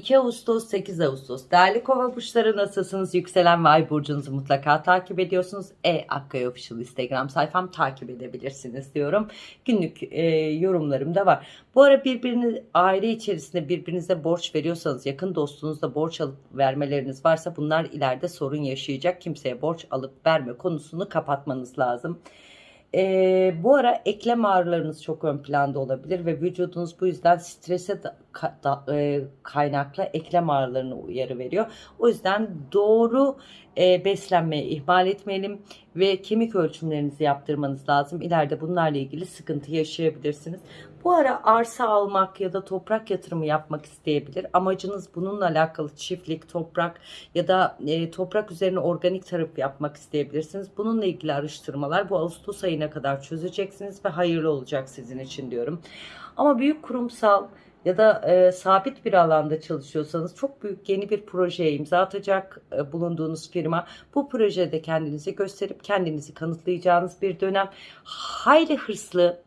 2 Ağustos 8 Ağustos. Değerli kova burçları nasılsınız? Yükselen ve ay burcunuzu mutlaka takip ediyorsunuz. E Akkaya Official Instagram sayfam takip edebilirsiniz diyorum. Günlük e, yorumlarım da var. Bu ara birbirini aile içerisinde birbirinize borç veriyorsanız yakın dostunuzla borç alıp vermeleriniz varsa bunlar ileride sorun yaşayacak. Kimseye borç alıp verme konusunu kapatmanız lazım e, bu ara eklem ağrılarınız çok ön planda olabilir ve vücudunuz bu yüzden strese da, da, e, kaynaklı eklem ağrılarına uyarı veriyor. O yüzden doğru e, beslenmeyi ihmal etmeyelim ve kemik ölçümlerinizi yaptırmanız lazım. İleride bunlarla ilgili sıkıntı yaşayabilirsiniz. Bu ara arsa almak ya da toprak yatırımı yapmak isteyebilir. Amacınız bununla alakalı çiftlik, toprak ya da e, toprak üzerine organik tarım yapmak isteyebilirsiniz. Bununla ilgili araştırmalar bu Ağustos ayına kadar çözeceksiniz ve hayırlı olacak sizin için diyorum. Ama büyük kurumsal ya da e, sabit bir alanda çalışıyorsanız çok büyük yeni bir projeye imza atacak e, bulunduğunuz firma bu projede kendinizi gösterip kendinizi kanıtlayacağınız bir dönem hayli hırslı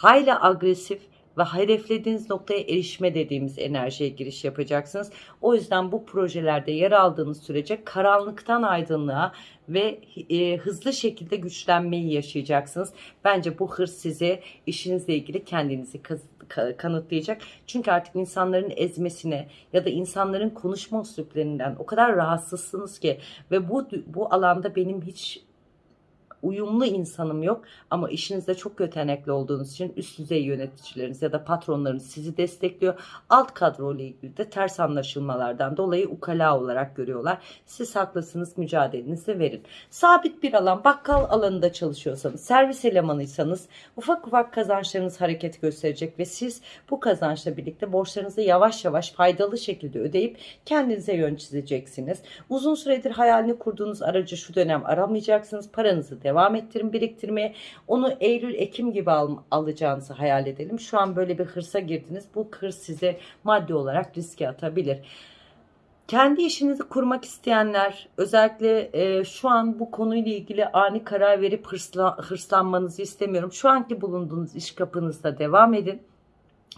hayli agresif ve hedeflediğiniz noktaya erişme dediğimiz enerjiye giriş yapacaksınız. O yüzden bu projelerde yer aldığınız sürece karanlıktan aydınlığa ve e, hızlı şekilde güçlenmeyi yaşayacaksınız. Bence bu hırs size işinizle ilgili kendinizi kanıtlayacak. Çünkü artık insanların ezmesine ya da insanların konuşma üsluplerinden o kadar rahatsızsınız ki ve bu bu alanda benim hiç uyumlu insanım yok ama işinizde çok yetenekli olduğunuz için üst düzey yöneticileriniz ya da patronlarınız sizi destekliyor. Alt kadro ile ilgili de ters anlaşılmalardan dolayı ukala olarak görüyorlar. Siz haklısınız mücadelenizi verin. Sabit bir alan bakkal alanında çalışıyorsanız servis elemanıysanız ufak ufak kazançlarınız hareket gösterecek ve siz bu kazançla birlikte borçlarınızı yavaş yavaş faydalı şekilde ödeyip kendinize yön çizeceksiniz. Uzun süredir hayalini kurduğunuz aracı şu dönem aramayacaksınız. Paranızı devam ettirin biriktirmeye. Onu Eylül, Ekim gibi al, alacağınızı hayal edelim. Şu an böyle bir hırsa girdiniz. Bu hırs size maddi olarak riske atabilir. Kendi işinizi kurmak isteyenler özellikle e, şu an bu konuyla ilgili ani karar verip hırsla, hırslanmanızı istemiyorum. Şu anki bulunduğunuz iş kapınızda devam edin.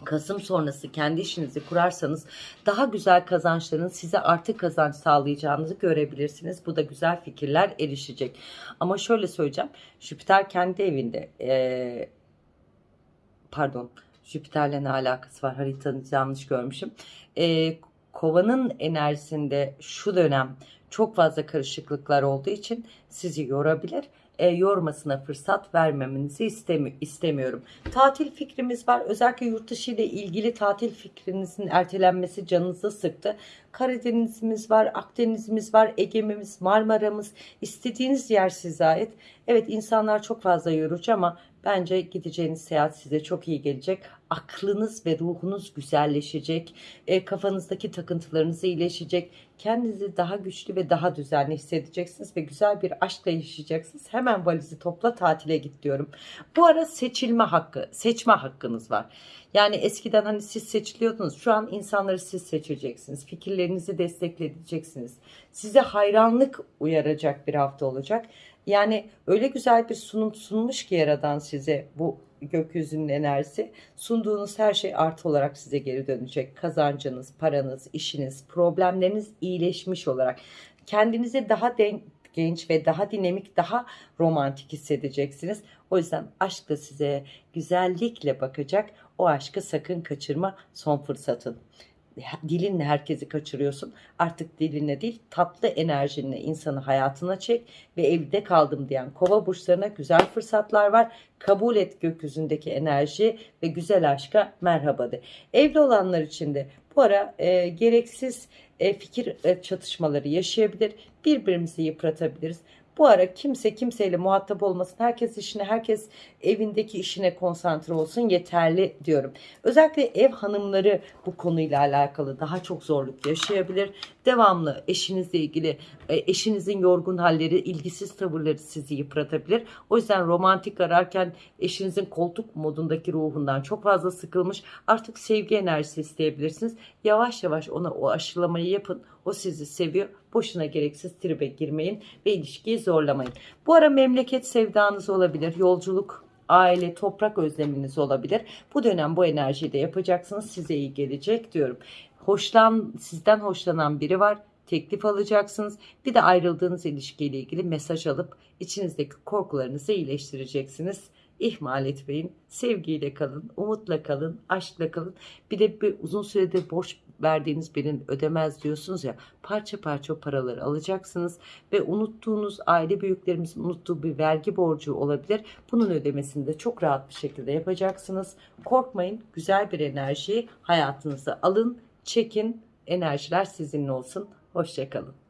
Kasım sonrası kendi işinizi kurarsanız daha güzel kazançların size artı kazanç sağlayacağınızı görebilirsiniz. Bu da güzel fikirler erişecek. Ama şöyle söyleyeceğim. Jüpiter kendi evinde ee, pardon Jüpiter'le ne alakası var haritanızı yanlış görmüşüm. E, kovanın enerjisinde şu dönem çok fazla karışıklıklar olduğu için sizi yorabilir e, yormasına fırsat vermemenizi istemi istemiyorum. Tatil fikrimiz var. Özellikle yurt dışı ile ilgili tatil fikrinizin ertelenmesi canınızı sıktı. Karadeniz'imiz var, Akdeniz'imiz var, Ege'miz, Marmara'mız. istediğiniz yer size ait. Evet insanlar çok fazla yorucu ama bence gideceğiniz seyahat size çok iyi gelecek. Aklınız ve ruhunuz güzelleşecek. E, kafanızdaki takıntılarınız iyileşecek. Kendinizi daha güçlü ve daha düzenli hissedeceksiniz ve güzel bir aşkla yaşayacaksınız. Hemen valizi topla tatile git diyorum. Bu ara seçilme hakkı, seçme hakkınız var. Yani eskiden hani siz seçiliyordunuz. Şu an insanları siz seçeceksiniz. Fikirlerinizi destekleyeceksiniz. Size hayranlık uyaracak bir hafta olacak. Yani öyle güzel bir sunum sunmuş ki Yaradan size bu gökyüzünün enerjisi. Sunduğunuz her şey artı olarak size geri dönecek. Kazancınız, paranız, işiniz, problemleriniz iyileşmiş olarak. Kendinizi daha genç ve daha dinamik, daha romantik hissedeceksiniz. O yüzden aşk da size güzellikle bakacak. O aşkı sakın kaçırma son fırsatın dilinle herkesi kaçırıyorsun. Artık dilinle değil tatlı enerjinle insanı hayatına çek ve evde kaldım diyen kova burçlarına güzel fırsatlar var. Kabul et gökyüzündeki enerji ve güzel aşka merhaba de. Evli olanlar için de bu ara e, gereksiz e, fikir e, çatışmaları yaşayabilir. Birbirimizi yıpratabiliriz. Bu ara kimse kimseyle muhatap olmasın. Herkes işine, herkes evindeki işine konsantre olsun yeterli diyorum. Özellikle ev hanımları bu konuyla alakalı daha çok zorluk yaşayabilir. Devamlı eşinizle ilgili e, eşinizin yorgun halleri, ilgisiz tavırları sizi yıpratabilir. O yüzden romantik ararken eşinizin koltuk modundaki ruhundan çok fazla sıkılmış. Artık sevgi enerjisi isteyebilirsiniz. Yavaş yavaş ona o aşılamayı yapın. O sizi seviyor. Boşuna gereksiz tribe girmeyin ve ilişkiyi zorlamayın. Bu ara memleket sevdanız olabilir. Yolculuk aile, toprak özleminiz olabilir. Bu dönem bu enerjiyi de yapacaksınız. Size iyi gelecek diyorum. hoşlan sizden hoşlanan biri var. Teklif alacaksınız. Bir de ayrıldığınız ilişkiyle ilgili mesaj alıp içinizdeki korkularınızı iyileştireceksiniz. İhmal etmeyin. Sevgiyle kalın, umutla kalın, aşkla kalın. Bir de bir uzun süredir borç verdiğiniz birinin ödemez diyorsunuz ya. Parça parça paraları alacaksınız ve unuttuğunuz aile büyüklerimizin unuttuğu bir vergi borcu olabilir. Bunun ödemesini de çok rahat bir şekilde yapacaksınız. Korkmayın. Güzel bir enerjiyi hayatınıza alın, çekin. Enerjiler sizinle olsun. Hoşçakalın.